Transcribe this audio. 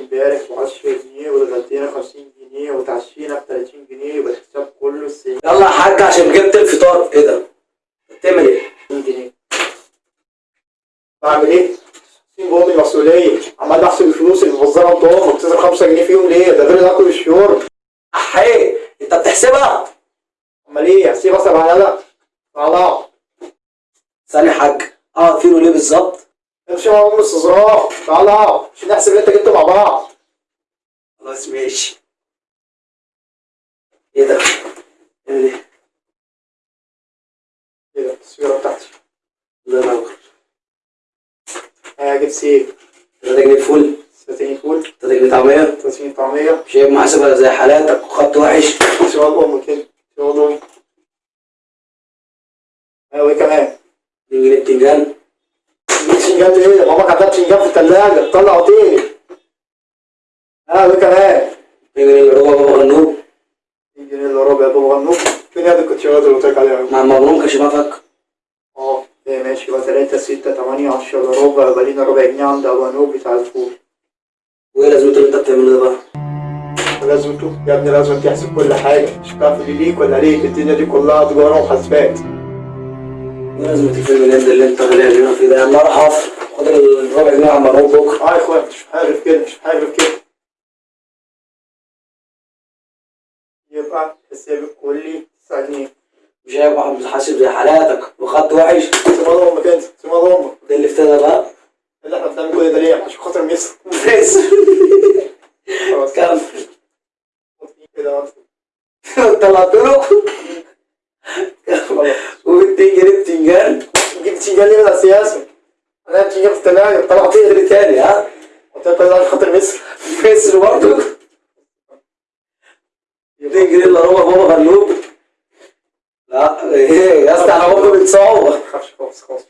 امبارح ب 10 جنيه واتغدينا 50 جنيه وتعشينا ب 30 جنيه يبقى الحساب كله 60 يلا يا حاج عشان جبت الفطار إيه ده بتعمل إيه؟ جنيه. بعمل إيه؟ 60 بوم المسؤولية عمال بحسب الفلوس اللي بوزرها بتوع بتصرف 5 جنيه فيهم ليه؟ ده غير الاكل والشرب احي انت بتحسبها؟ أمال إيه؟ هسيب أصلا على ده طلع ثاني حاج آه فيرو ليه بالظبط؟ امشي مع ام استظراف طلع مش نحسب انت جبته مع بعض؟ خلاص ماشي إيه ده؟ إيه ده؟ إيه ده؟ التصويرة بتاعتي. الله ينور. ها جبت سيف 3 جنيه فول. 30 فول. 3 جنيه طعمية. 30 طعمية. شايف محاسبة زي حالاتك وخط وحش. سؤال ام كده؟ سؤال ام ها وإيه كمان؟ 2 جنيه بتنجان. بتنجان إيه؟ ماما كانت بتنجان في التلاجة طلع اوتيل ها وايه كمان؟ 2 جنيه إلا ربع بابا غنوج. 2 جنيه إلا ربع يا بابا غنوج. فين يد الكوتشيات اللي قلت لك عليها؟ مع مبروك كشمافك آه إيه ماشي. يبقى 3 6 8 10 الا ربع يبقى لينا ربع جنيه عند أبو انوب بتاع الفول. وإيه لازمته اللي انت بتعمله ده بقى؟ لازمته؟ يا ابني لازم تحسب كل حاجة. مش بتعرف دي ليك ولا ليك. الدنيا دي كلها تجارة وحاسبات. لازمة الفيلم الهندي اللي انت غالي علينا فيه ده. يا عم أروح اقف خد الربع جنيه على مبروك بكره آه يا إخوان مش حابب كده مش حابب كده. يبقى حساب الكلي 9 جنيه. مش شايف واحد بتحاسب زي حالاتك وخط وحش. سيبها أمك أنت سيبها أمك. ده اللي افتدى بقى. اللي إحنا بنعمل كل ده ليه؟ عشان خاطر ميسر بس خلاص. كمل. كده. طلعت خلاص و2 جنيه بتنجان جبت بتنجان ليه من السياسة أنا بتنجان في الثلاجة طلعت تقدر تاني ها؟ عشان خاطر ميسر. مصر برضه 2 جنيه الا ربع بابا غنوج لا إيه يا اسطى خالص خلاص هتخاف.